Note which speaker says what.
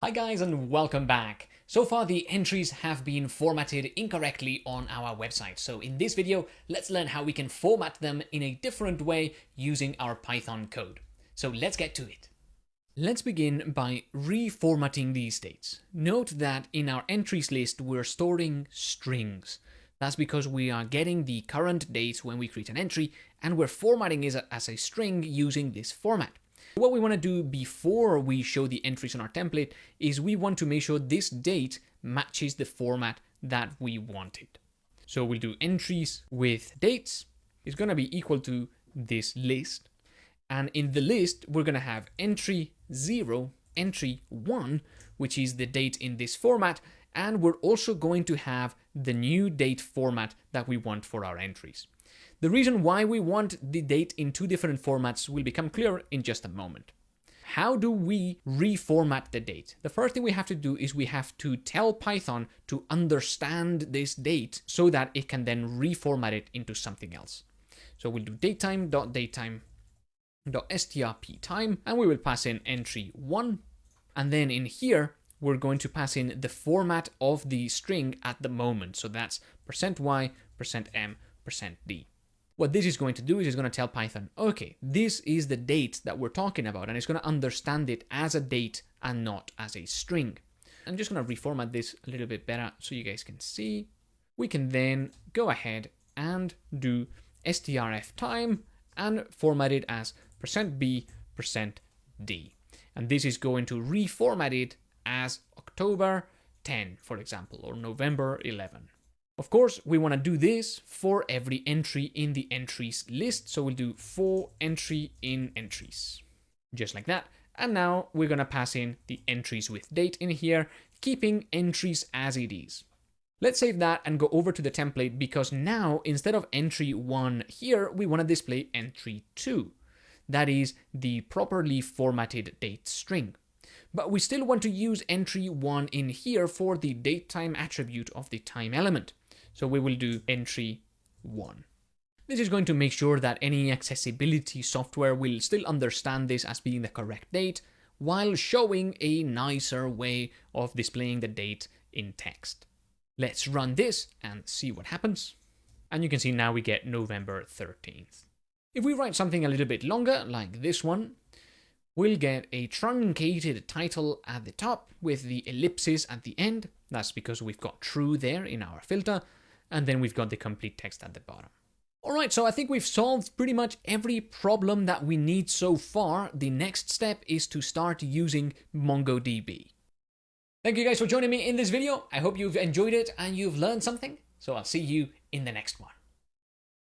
Speaker 1: Hi guys and welcome back. So far the entries have been formatted incorrectly on our website. So in this video, let's learn how we can format them in a different way using our Python code. So let's get to it. Let's begin by reformatting these dates. Note that in our entries list, we're storing strings. That's because we are getting the current dates when we create an entry and we're formatting it as a string using this format. What we want to do before we show the entries on our template is we want to make sure this date matches the format that we wanted. So we'll do entries with dates is going to be equal to this list. And in the list, we're going to have entry 0, entry 1, which is the date in this format. And we're also going to have the new date format that we want for our entries. The reason why we want the date in two different formats will become clear in just a moment. How do we reformat the date? The first thing we have to do is we have to tell Python to understand this date so that it can then reformat it into something else. So we'll do datetime.datetime.strp and we will pass in entry 1 and then in here we're going to pass in the format of the string at the moment. So that's percent %y, percent %m, percent %d. What this is going to do is it's going to tell Python, okay, this is the date that we're talking about, and it's going to understand it as a date and not as a string. I'm just going to reformat this a little bit better so you guys can see. We can then go ahead and do strf time and format it as %b, %d. And this is going to reformat it as October 10, for example, or November 11. Of course, we want to do this for every entry in the entries list. So we'll do for entry in entries, just like that. And now we're going to pass in the entries with date in here, keeping entries as it is. Let's save that and go over to the template because now instead of entry 1 here, we want to display entry 2. That is the properly formatted date string. But we still want to use entry 1 in here for the datetime attribute of the time element. So we will do entry one. This is going to make sure that any accessibility software will still understand this as being the correct date, while showing a nicer way of displaying the date in text. Let's run this and see what happens. And you can see now we get November 13th. If we write something a little bit longer, like this one, we'll get a truncated title at the top with the ellipses at the end. That's because we've got true there in our filter and then we've got the complete text at the bottom. Alright, so I think we've solved pretty much every problem that we need so far. The next step is to start using MongoDB. Thank you guys for joining me in this video. I hope you've enjoyed it and you've learned something. So I'll see you in the next one.